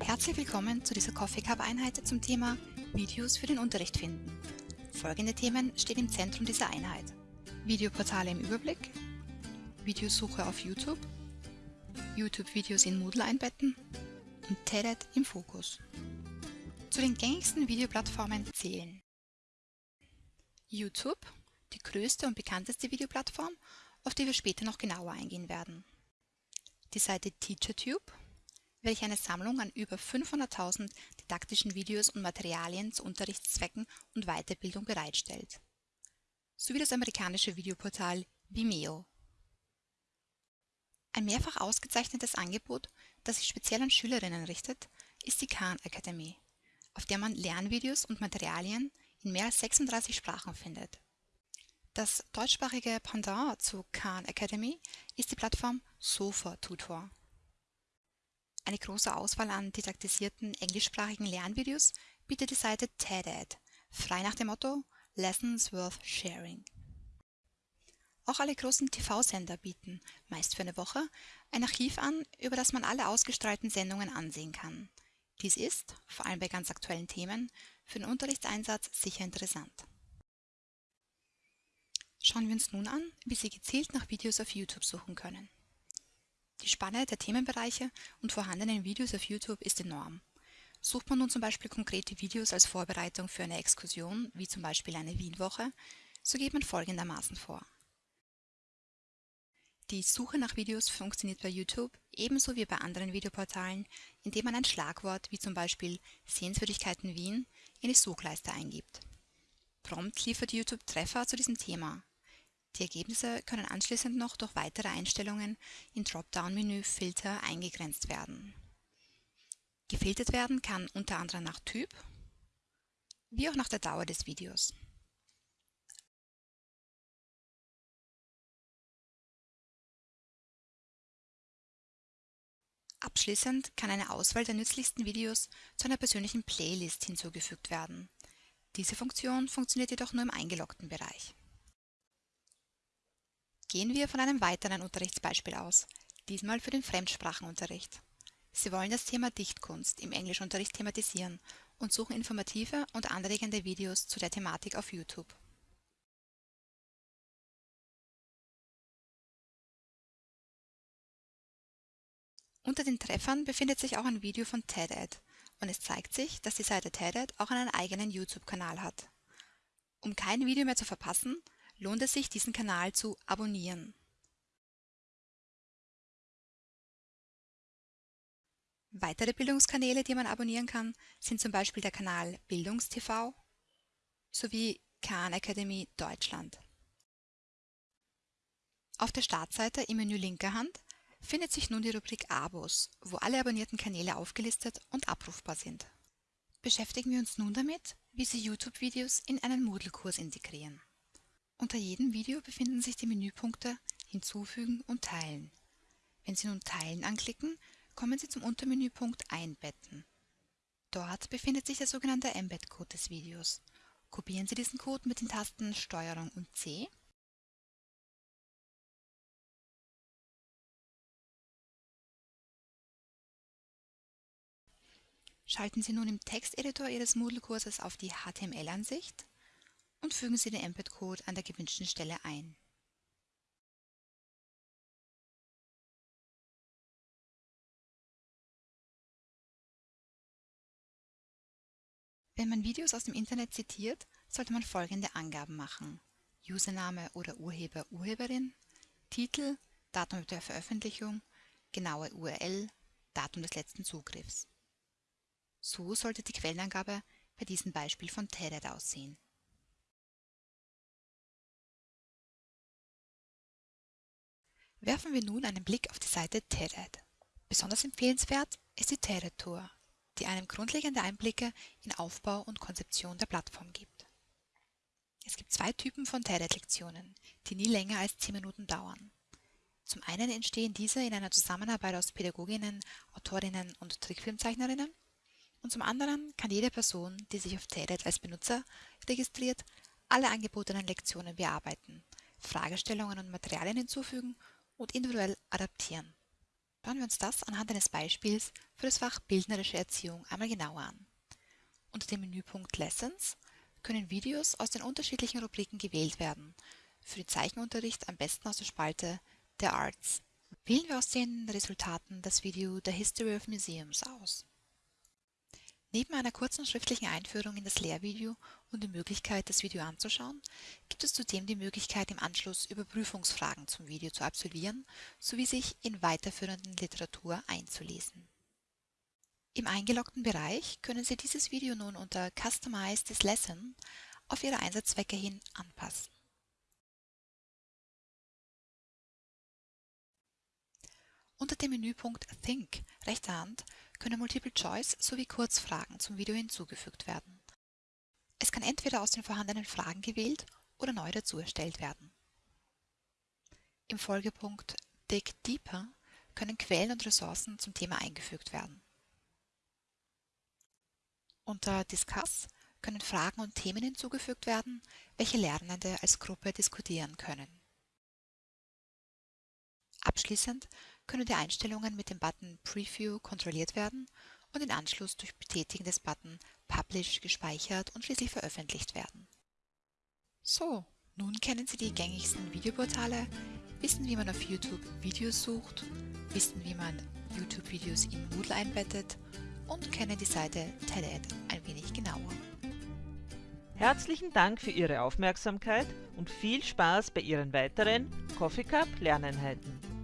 Herzlich willkommen zu dieser Coffee Cup Einheit zum Thema Videos für den Unterricht finden. Folgende Themen stehen im Zentrum dieser Einheit. Videoportale im Überblick, Videosuche auf YouTube, YouTube-Videos in Moodle einbetten und TED im Fokus. Zu den gängigsten Videoplattformen zählen YouTube, die größte und bekannteste Videoplattform, auf die wir später noch genauer eingehen werden. Die Seite TeacherTube, welche eine Sammlung an über 500.000 didaktischen Videos und Materialien zu Unterrichtszwecken und Weiterbildung bereitstellt. Sowie das amerikanische Videoportal Vimeo. Ein mehrfach ausgezeichnetes Angebot, das sich speziell an Schülerinnen richtet, ist die Khan Academy, auf der man Lernvideos und Materialien in mehr als 36 Sprachen findet. Das deutschsprachige Pendant zu Khan Academy ist die Plattform Sofa Tutor. Eine große Auswahl an didaktisierten englischsprachigen Lernvideos bietet die Seite TED-Ed, frei nach dem Motto Lessons worth sharing. Auch alle großen TV-Sender bieten, meist für eine Woche, ein Archiv an, über das man alle ausgestrahlten Sendungen ansehen kann. Dies ist, vor allem bei ganz aktuellen Themen, für den Unterrichtseinsatz sicher interessant. Schauen wir uns nun an, wie Sie gezielt nach Videos auf YouTube suchen können. Die Spanne der Themenbereiche und vorhandenen Videos auf YouTube ist enorm. Sucht man nun zum Beispiel konkrete Videos als Vorbereitung für eine Exkursion, wie zum Beispiel eine Wienwoche, so geht man folgendermaßen vor. Die Suche nach Videos funktioniert bei YouTube ebenso wie bei anderen Videoportalen, indem man ein Schlagwort wie zum Beispiel Sehenswürdigkeiten Wien in die Suchleiste eingibt. Prompt liefert YouTube Treffer zu diesem Thema. Die Ergebnisse können anschließend noch durch weitere Einstellungen im Dropdown-Menü Filter eingegrenzt werden. Gefiltert werden kann unter anderem nach Typ wie auch nach der Dauer des Videos. Abschließend kann eine Auswahl der nützlichsten Videos zu einer persönlichen Playlist hinzugefügt werden. Diese Funktion funktioniert jedoch nur im eingeloggten Bereich. Gehen wir von einem weiteren Unterrichtsbeispiel aus, diesmal für den Fremdsprachenunterricht. Sie wollen das Thema Dichtkunst im Englischunterricht thematisieren und suchen informative und anregende Videos zu der Thematik auf YouTube. Unter den Treffern befindet sich auch ein Video von TED-Ed und es zeigt sich, dass die Seite TED-Ed auch einen eigenen YouTube-Kanal hat. Um kein Video mehr zu verpassen, lohnt es sich, diesen Kanal zu abonnieren. Weitere Bildungskanäle, die man abonnieren kann, sind zum Beispiel der Kanal BildungsTV sowie Khan Academy Deutschland. Auf der Startseite im Menü linker Hand findet sich nun die Rubrik Abos, wo alle abonnierten Kanäle aufgelistet und abrufbar sind. Beschäftigen wir uns nun damit, wie Sie YouTube-Videos in einen Moodle-Kurs integrieren. Unter jedem Video befinden sich die Menüpunkte Hinzufügen und Teilen. Wenn Sie nun Teilen anklicken, kommen Sie zum Untermenüpunkt Einbetten. Dort befindet sich der sogenannte Embed-Code des Videos. Kopieren Sie diesen Code mit den Tasten STRG und C Schalten Sie nun im Texteditor Ihres Moodle-Kurses auf die HTML-Ansicht und fügen Sie den Embed-Code an der gewünschten Stelle ein. Wenn man Videos aus dem Internet zitiert, sollte man folgende Angaben machen. Username oder Urheber, Urheberin, Titel, Datum der Veröffentlichung, genaue URL, Datum des letzten Zugriffs. So sollte die Quellenangabe bei diesem Beispiel von TED aussehen. Werfen wir nun einen Blick auf die Seite TED. Besonders empfehlenswert ist die TED Tour, die einem grundlegende Einblicke in Aufbau und Konzeption der Plattform gibt. Es gibt zwei Typen von TED-Lektionen, die nie länger als 10 Minuten dauern. Zum einen entstehen diese in einer Zusammenarbeit aus Pädagoginnen, Autorinnen und Trickfilmzeichnerinnen und zum anderen kann jede Person, die sich auf TED als Benutzer registriert, alle angebotenen Lektionen bearbeiten, Fragestellungen und Materialien hinzufügen und individuell adaptieren. Schauen wir uns das anhand eines Beispiels für das Fach Bildnerische Erziehung einmal genauer an. Unter dem Menüpunkt Lessons können Videos aus den unterschiedlichen Rubriken gewählt werden. Für den Zeichenunterricht am besten aus der Spalte der Arts. Wählen wir aus den Resultaten das Video The History of Museums aus. Neben einer kurzen schriftlichen Einführung in das Lehrvideo und die Möglichkeit, das Video anzuschauen, gibt es zudem die Möglichkeit, im Anschluss Überprüfungsfragen zum Video zu absolvieren sowie sich in weiterführenden Literatur einzulesen. Im eingeloggten Bereich können Sie dieses Video nun unter Customize this Lesson auf Ihre Einsatzzwecke hin anpassen. Unter dem Menüpunkt Think rechter Hand können Multiple Choice sowie Kurzfragen zum Video hinzugefügt werden. Es kann entweder aus den vorhandenen Fragen gewählt oder neu dazu erstellt werden. Im Folgepunkt Dig Deeper können Quellen und Ressourcen zum Thema eingefügt werden. Unter Discuss können Fragen und Themen hinzugefügt werden, welche Lernende als Gruppe diskutieren können. Abschließend können die Einstellungen mit dem Button Preview kontrolliert werden und in Anschluss durch Betätigen des Button Publish gespeichert und schließlich veröffentlicht werden. So, nun kennen Sie die gängigsten Videoportale, wissen wie man auf YouTube Videos sucht, wissen wie man YouTube-Videos in Moodle einbettet und kennen die Seite TED ein wenig genauer. Herzlichen Dank für Ihre Aufmerksamkeit und viel Spaß bei Ihren weiteren Coffee Cup Lerneinheiten.